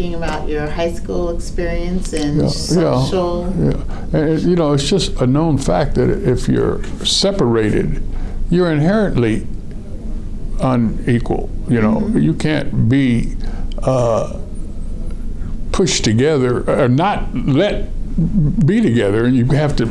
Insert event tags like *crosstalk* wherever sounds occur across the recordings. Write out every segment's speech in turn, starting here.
talking about your high school experience and Yeah, yeah, social. Yeah, and it- you know, it's just a known fact that if you're separated, you're inherently unequal. You know, you can't be uh, pushed together or not let be together, and you have to.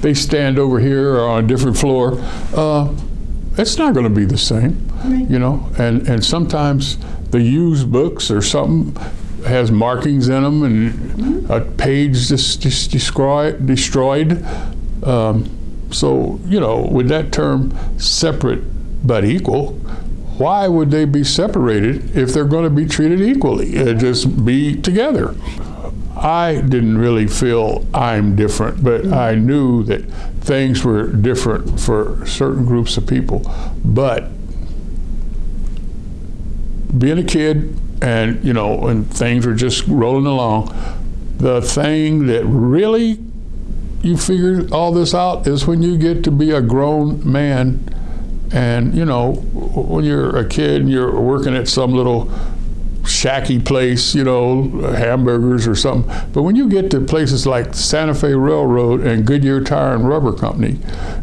They stand over here or on a different floor. Uh, it's not going to be the same. Right. You know, and and sometimes the used books or something has markings in them and a page just, just destroyed. destroyed. Um, so, you know, with that term separate but equal, why would they be separated if they're going to be treated equally? Uh, just be together. I didn't really feel I'm different, but I knew that things were different for certain groups of people. But being a kid and, you know, when things were just rolling along, the thing that really you figure all this out is when you get to be a grown man and you know when you're a kid and you're working at some little shacky place you know hamburgers or something. But when you get to places like santa fe railroad and goodyear tire and rubber company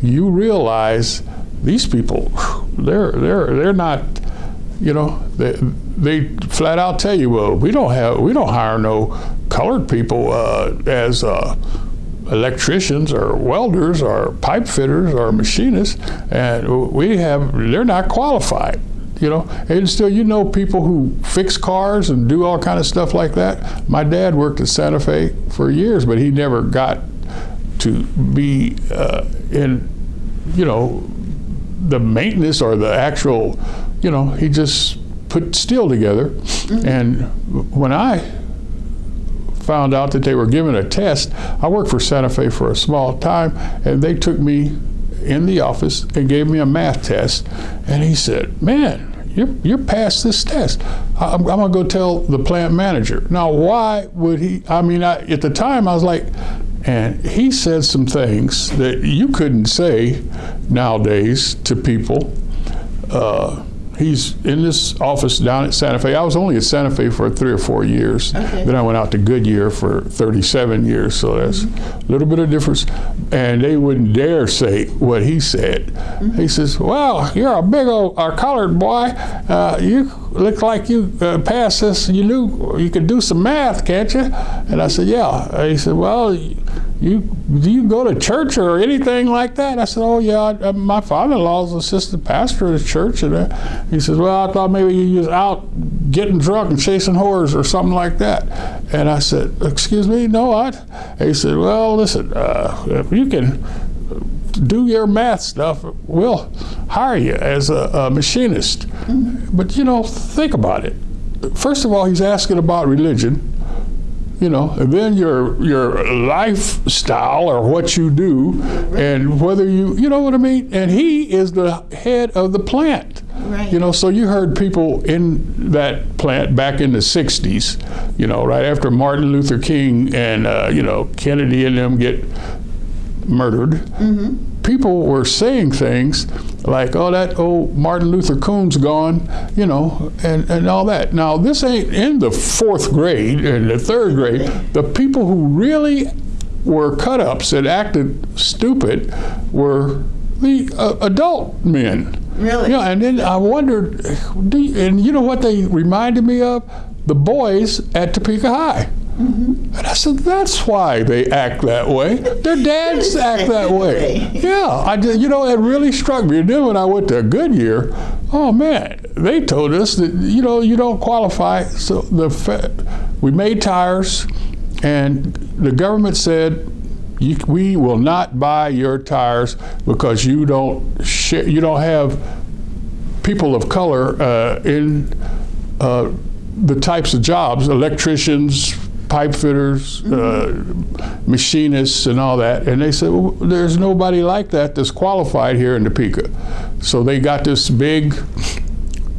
you realize these people they're they're they're not you know they, they flat out tell you well we don't have we don't hire no colored people uh, as uh, electricians or welders or pipe fitters or machinists, and we have they're not qualified. You know, and still you know people who fix cars and do all kind of stuff like that. My dad worked at Santa Fe for years, but he never got to be uh, in, you know, the maintenance or the actual, you know, he just put steel together. And when I found out that they were giving a test. I worked for Santa Fe for a small time, and they took me in the office and gave me a math test. And he said, "Man, you're you're past this test. I'm, I'm gonna go tell the plant manager." Now, why would he? I mean, I, at the time, I was like. And he said some things that you couldn't say nowadays to people. Uh, he's in this office down at Santa Fe. I was only at Santa Fe for three or four years. Okay. Then I went out to Goodyear for 37 years, so that's a little bit of difference. And they wouldn't dare say what he said. He says, "Well, you're a big old uh, colored boy. Uh, you look like you uh, passed this. You knew you could do some math, can't you?" And I said, "Yeah." He said, "Well." You do you go to church or anything like that? I said, "Oh yeah, I, uh, my father-in-law's assistant pastor at a church." And uh, he says, "Well, I thought maybe you was out getting drunk and chasing whores or something like that." And I said, "Excuse me, no, I." He said, "Well, listen, uh, if you can do your math stuff, we'll hire you as a, a machinist." But you know, think about it. First of all, he's asking about religion you know, and then your your lifestyle or what you do, and whether you, you know what I mean. And he is the head of the plant. Right. You know, so you heard people in that plant back in the '60s. You know, right after Martin Luther King and uh, you know Kennedy and them get murdered. People were saying things like, "Oh, that old Martin Luther Coon's gone," you know, and, and all that. Now, this ain't in the fourth grade and the third grade. The people who really were cut ups and acted stupid were the uh, adult men. Really? Yeah, and then I wondered, and you know what they reminded me of? The boys at Topeka High. And I said, that's why they act that way. Their *laughs* dads act that *laughs* way. Yeah, I did, you know, it really struck me. And then when I went to Goodyear, oh man, they told us that, you know, you don't qualify. So the we made tires, and the government said, you, we will not buy your tires because you don't you don't have people of color uh, in uh, the types of jobs, electricians, pipe fitters, uh, machinists, and all that. And they said, well, there's nobody like that that's qualified here in Topeka. So they got this big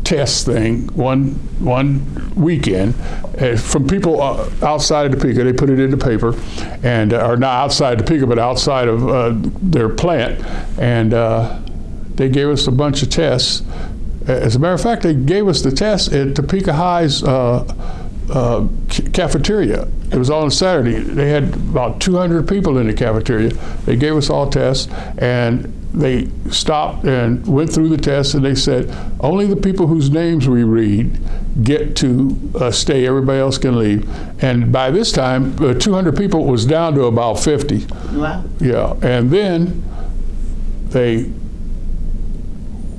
test thing one one weekend uh, from people uh, outside of Topeka. They put it in the paper, and uh, or not outside Topeka, but outside of uh, their plant, and uh, they gave us a bunch of tests. As a matter of fact, they gave us the test at Topeka High's uh, cafeteria. It was on a Saturday. They had about 200 people in the cafeteria. They gave us all tests, and they stopped and went through the tests, and they said only the people whose names we read get to uh, stay. Everybody else can leave. And by this time, uh, 200 people was down to about 50. Wow. Yeah, and then they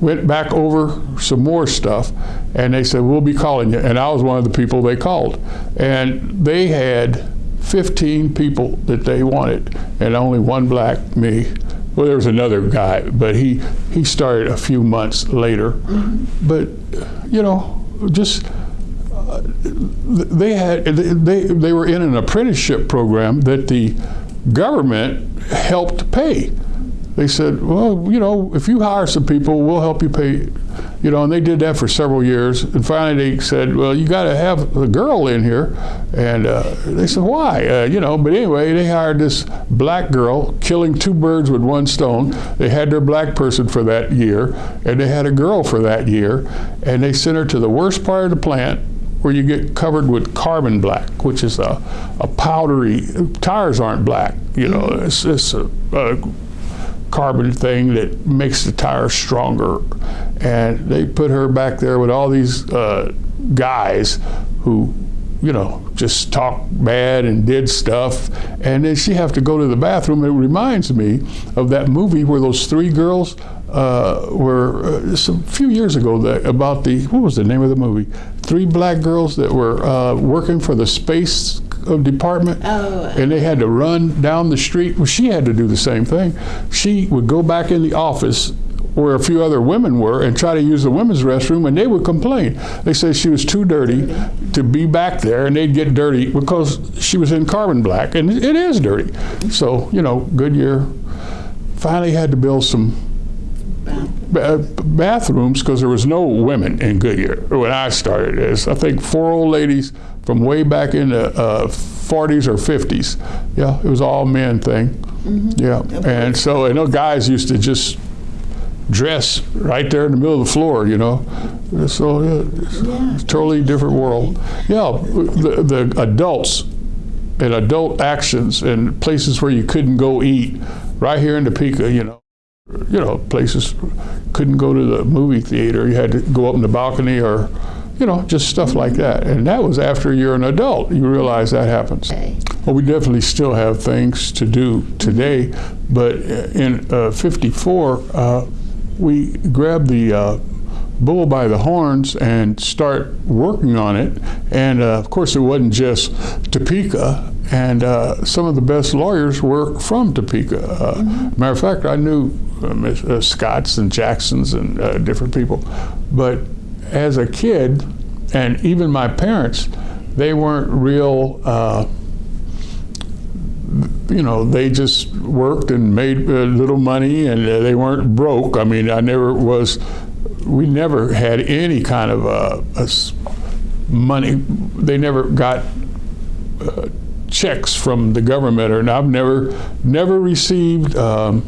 went back over some more stuff, and they said, "We'll be calling you." And I was one of the people they called, and they had 15 people that they wanted, and only one black, me. Well, there was another guy, but he he started a few months later. But you know, just they had they they were in an apprenticeship program that the government helped pay. They said, well, you know, if you hire some people, we'll help you pay. You know, and they did that for several years. And finally, they said, well, you got to have a girl in here. And uh, they said, why? Uh, you know, but anyway, they hired this black girl, killing two birds with one stone. They had their black person for that year, and they had a girl for that year. And they sent her to the worst part of the plant where you get covered with carbon black, which is a, a powdery, tires aren't black, you know, it's, it's a, a carbon thing that makes the tire stronger. And they put her back there with all these uh, guys who, you know, just talked bad and did stuff. And then she have to go to the bathroom. It reminds me of that movie where those three girls uh, were uh, few years ago that, about the what was the name of the movie? Three black girls that were uh, working for the space department, Oh. and they had to run down the street. Well, she had to do the same thing. She would go back in the office where a few other women were and try to use the women's restroom, and they would complain. They said she was too dirty to be back there, and they'd get dirty because she was in carbon black, and it is dirty. So you know, Goodyear finally had to build some uh, bathrooms because there was no women in Goodyear when I started this. I think four old ladies from way back in the uh, 40s or 50s. Yeah, it was all men thing. Yeah, and so and those guys used to just dress right there in the middle of the floor, you know. So yeah, it's Yeah. a totally different world. Yeah, the, the adults and adult actions and places where you couldn't go eat, right here in Topeka, you know you know, places couldn't go to the movie theater. You had to go up in the balcony or, you know, just stuff like that. And that was after you're an adult. You realize that happens. Okay. Well, we definitely still have things to do today, but in uh, 54, uh, we grabbed the uh, bull by the horns and start working on it. And uh, of course, it wasn't just Topeka, and uh, some of the best lawyers were from Topeka. Uh, Matter of fact, I knew uh, uh, Scotts and Jacksons and uh, different people, but as a kid, and even my parents, they weren't real. Uh, you know, they just worked and made uh, little money, and uh, they weren't broke. I mean, I never was. We never had any kind of uh, a s- money. They never got checks from the government, or I've never never received. Um,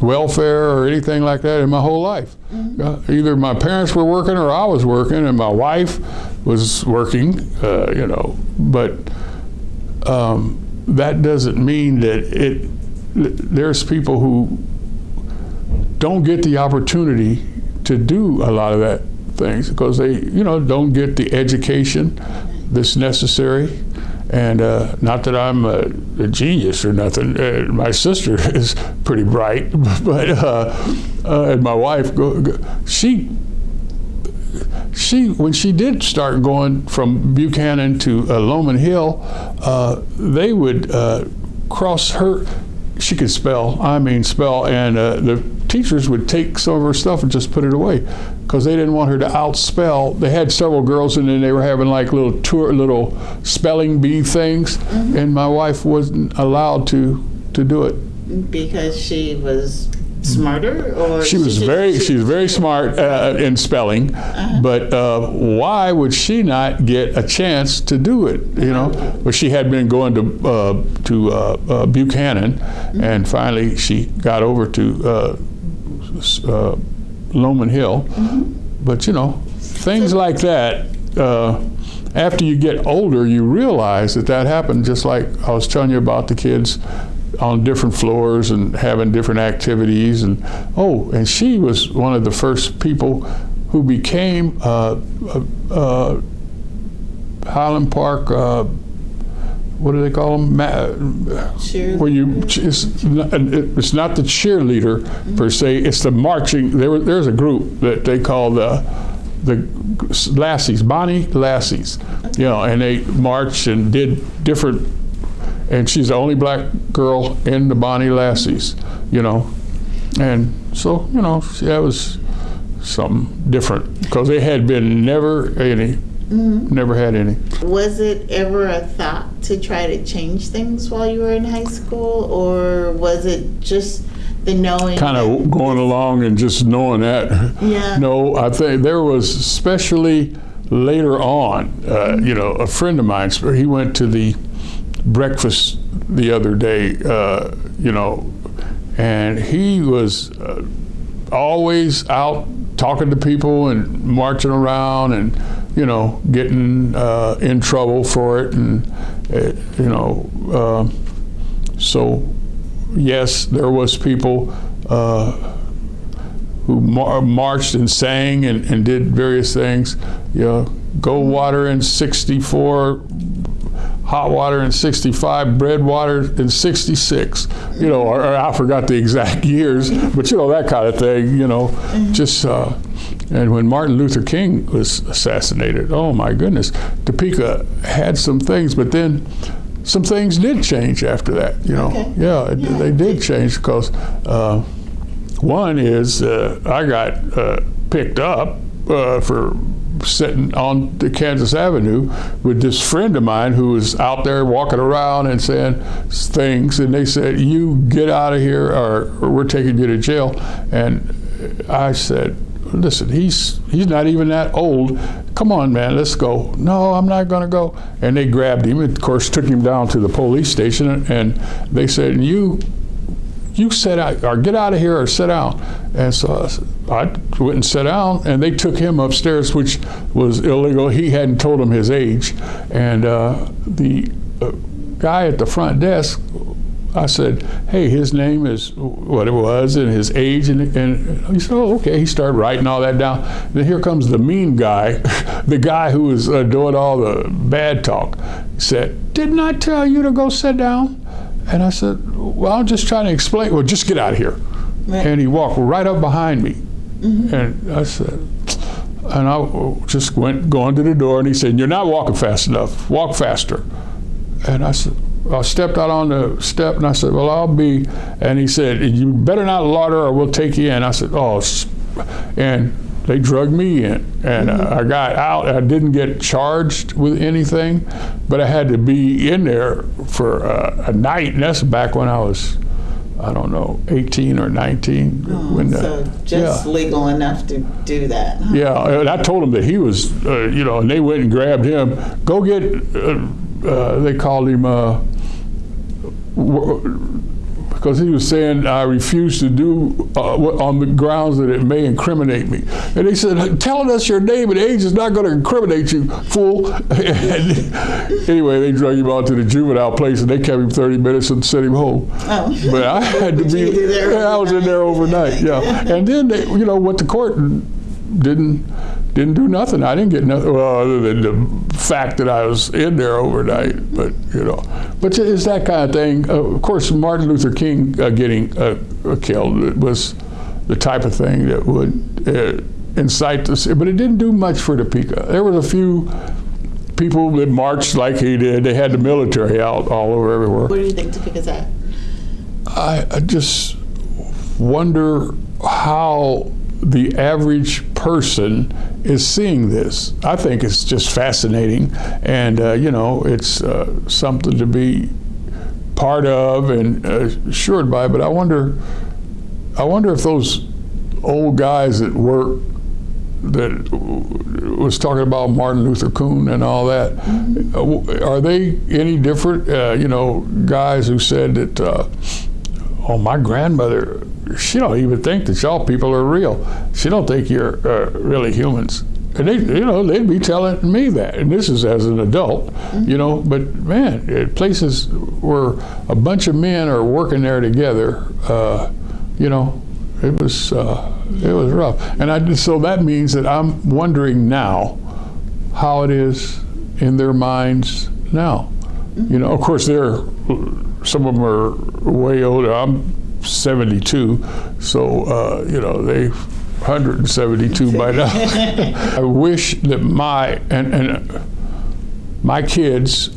welfare or anything like that in my whole life. Uh, either my parents were working or I was working, and my wife was working, uh, you know. But um, that doesn't mean that it. There's people who don't get the opportunity to do a lot of that things because they, you know, don't get the education that's necessary. And uh, not that I'm a, a genius or nothing. Uh, my sister *laughs* is pretty bright, *laughs* but uh, uh, and my wife, go, go, she she when she did start going from Buchanan to uh, Lowman Hill, uh, they would cross her. She could spell. I mean, spell, and the teachers would take some of her stuff and just put it away because they didn't want her to outspell. They had several girls, and then they were having like little tour, little spelling bee things, and my wife wasn't allowed to to do it. Because she was smarter, or She was just- very, she- she was very smart uh, in spelling, but uh, why would she not get a chance to do it? You know, well, she had been going to uh, to uh, uh, Buchanan, and finally she got over to uh, uh, Lowman Hill. But you know, things like that. Uh, after you get older, you realize that that happened. Just like I was telling you about the kids on different floors and having different activities, and oh, and she was one of the first people who became uh, uh, uh, Highland Park. Uh, what do they call them? Ma- Cheer- where you it's not, it's not the cheerleader per se. It's the marching. There, there's a group that they call the the lassies, Bonnie Lassies. You know, and they marched and did different. And she's the only black girl in the Bonnie Lassies. You know, and so you know that was something different because they had been never any, never had any. Was it ever a thought to try to change things while you were in high school, or was it just the knowing? kind of going along and just knowing that. Yeah. No, I think there was especially later on. Uh, you know, a friend of mine. He went to the breakfast the other day. Uh, you know, and he was uh, always out talking to people and marching around and you know getting uh, in trouble for it and uh, you know uh, so yes there was people uh, who mar- marched and sang and, and did various things you know go water in 64 hot water in 65, bread water in 66. You know, or, or I forgot the exact *laughs* years, but you know, that kind of thing, you know, just, uh, and when Martin Luther King was assassinated, oh my goodness, Topeka had some things, but then some things did change after that, you know. Okay. Yeah, it, they did change because uh, one is uh, I got uh, picked up uh, for sitting on the Kansas Avenue with this friend of mine who was out there walking around and saying things, and they said, "You get out of here, or, or we're taking you to jail." And I said, "Listen, he's he's not even that old. Come on, man, let's go." No, I'm not going to go. And they grabbed him, of course, took him down to the police station, and they said, "You." you sit out or get out of here or sit down. And so I I went and sat down, and they took him upstairs, which was illegal. He hadn't told them his age. And uh, the uh, guy at the front desk, I said, hey, his name is what it was and his age. And, and he said, oh, okay. He started writing all that down. Then here comes the mean guy, *laughs* the guy who was uh, doing all the bad talk. He said, didn't I tell you to go sit down? And I said, Well, I'm just trying to explain. Well, just get out of here. Right. And he walked right up behind me. And I said, and I just went going to the door, and he said, "You're not walking fast enough. Walk faster." And I said, I stepped out on the step, and I said, "Well, I'll be." And he said, "You better not lauder, or we'll take you in." I said, "Oh," and they drugged me in, and uh, I got out. I didn't get charged with anything, but I had to be in there for uh, a night, and that's back when I was. I don't know, 18 or 19. when the- so just yeah. legal enough to do that. huh? Yeah, and I told him that he was, uh, you know, and they went and grabbed him. Go get, uh, uh, they called him, uh, because he was saying I refuse to do uh, on the grounds that it may incriminate me. And they said, telling us your name and age is not going to incriminate you, fool. And *laughs* anyway, they drug him out to the juvenile place and they kept him 30 minutes and sent him home. Oh. But I had to *laughs* be, yeah, *laughs* I was in there overnight, yeah. And then they, you know, went to court and didn't didn't do nothing. I didn't get nothing, well, other than the fact that I was in there overnight. But you know, but it's that kind of thing. Uh, of course, Martin Luther King uh, getting uh, uh, killed was the type of thing that would uh, incite this. But it didn't do much for Topeka. There was a few people that marched like he did. They had the military out all over everywhere. Where do you think Topeka's at? I, I just wonder how the average person is seeing this. I think it's just fascinating, and uh, you know, it's uh, something to be part of and assured by. But I wonder, I wonder if those old guys at work that was talking about Martin Luther King and all that, uh, are they any different? Uh, you know, guys who said that, uh, oh, my grandmother, she don't even think that y'all people are real. She don't think you're uh, really humans. And they, you know, they'd be telling me that, and this is as an adult, you know. But man, places where a bunch of men are working there together, uh, you know, it was uh, it was rough. And I so that means that I'm wondering now how it is in their minds now. You know, of course, they're some of them are way older. I'm 72, so uh, you know they 172 by *laughs* now. I wish that my and, and my kids,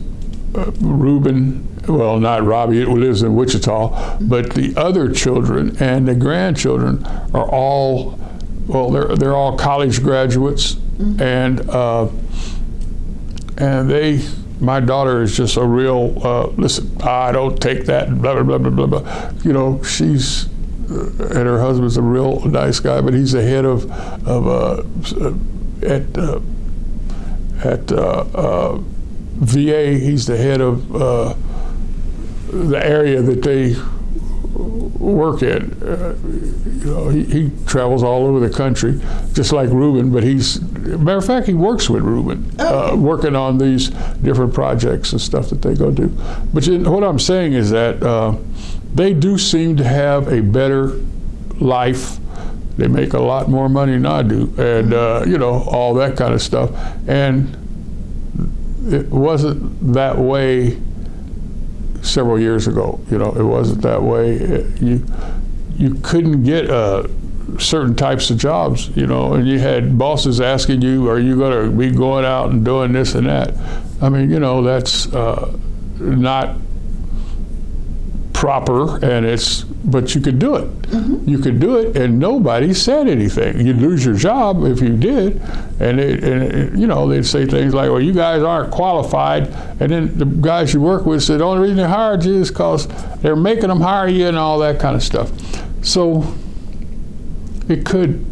uh, Reuben, well, not Robbie, who lives in Wichita, but the other children and the grandchildren are all, well, they're they're all college graduates, and uh, and they. My daughter is just a real. Uh, listen, I don't take that. Blah blah blah blah blah. blah. You know, she's and her husband's a real nice guy, but he's the head of of uh, at uh, at uh, uh, VA. He's the head of uh, the area that they work in. Uh, you know, he, he travels all over the country, just like Ruben. But he's, matter of fact, he works with Ruben, uh, working on these different projects and stuff that they go do. But you, what I'm saying is that uh, they do seem to have a better life. They make a lot more money than I do, and uh, you know all that kind of stuff. And it wasn't that way several years ago. You know, it wasn't that way. It- you you couldn't get uh, certain types of jobs. You know, and you had bosses asking you, "Are you going to be going out and doing this and that?" I mean, you know, that's uh, not proper, and it's but you could do it. You could do it, and nobody said anything. You'd lose your job if you did, and, it, and it, you know they'd say things like, "Well, you guys aren't qualified," and then the guys you work with said, "The only reason they hired you is because they're making them hire you," and all that kind of stuff. So it could,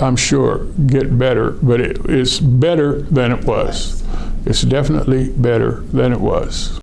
I'm sure, get better, but it, it's better than it was. It's definitely better than it was.